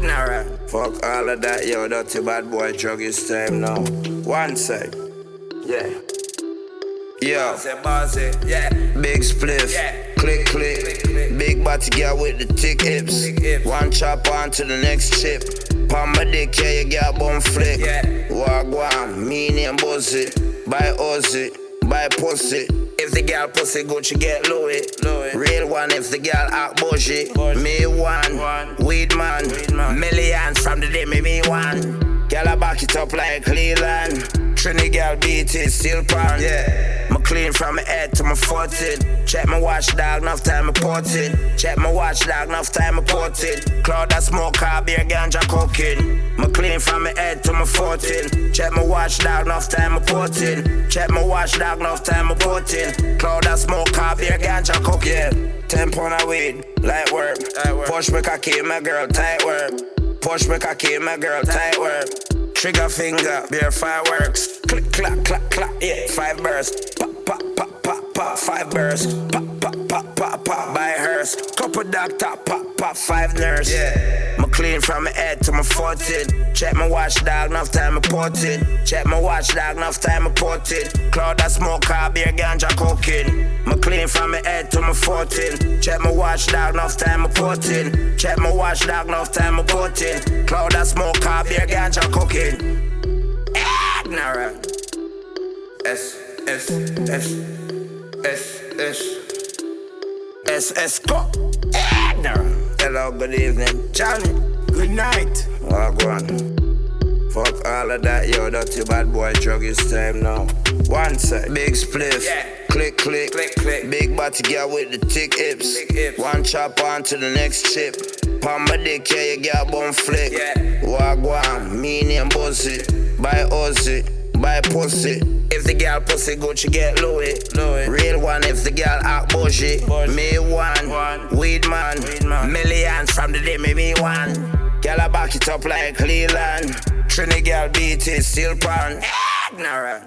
Ignorant. Fuck all of that, yo, dirty bad boy drug is time now. One sec. Yeah. Yo. Bossy, yeah. Big spliff. Yeah. Click, click. Click, click. Big body girl with the thick hips. Hips. One chop on to the next chip. Palm my dick, yeah, you got bum flick. Yeah. Wagwan, me name Buzzy. Buy Ozzy, buy pussy. If the girl pussy good, she get Louis. Louis. Real one if the girl act bougie. Me one, One. weed man. Weed man. Millions from the day me me one. Girl I back it up like Cleveland. Trini girl beat it, still pan. Yeah. Me clean from my head to my foot in. Check my watch dog, enough time I put it. Check my watch dog, enough time I put it. Cloud that smoke, car beer, ganja cooking. Clean from my head to my foot in. Check my watch dog, enough time I put in. Check my watch dog, enough time I put in. Cloud that smoke, car beer, ganja cooking. Yeah. Ten pound of weed, light work. Light work. Push me cocky, my girl, tight work. Push me cocky, my girl, tight work. Trigger finger, beer fireworks. Click, clack, clack, clack, yeah. Five bursts. Pop. Five bursts. Pop, pop, pop, pop, pop. By hearse. Couple doctor, pop, pop. Five nurse. Yeah. Me clean from my head to my foot in. Check my watch dog, enough time I put in. Check my watch dog, enough time I put in. Cloud that smoke, car beer, ganja cooking. Me clean from my head to my foot in. Check my watch dog, enough time I put in. Check my watch dog, enough time I put in. Cloud that smoke, car beer, ganja cooking. Ignorant. S, S, S, S, S. S S. Ignorant. Hello, good evening, Johnny. Good night. Wagwan. Fuck all of that, yo, dirty bad boy drug is time now. One sec, big spliff. Yeah. Click, click, Click, click. Big body girl with the thick hips. Thick hips. One chop on to the next chip. Palm my dick, yeah, you got bum flick. Yeah. Wagwan, me name Buzzy. Buy Ozzy, buy pussy. If the girl pussy good, she get Louis. Louis. Real one if the girl act bougie. Me one, One. weed man. Weed man. Millions from the day me me one. Girl I back it up like Cleveland. Trini girl beat it, still pan. Ignorant.